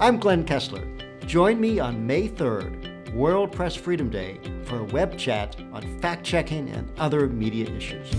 I'm Glenn Kessler. Join me on May 3rd, World Press Freedom Day, for a web chat on fact checking and other media issues.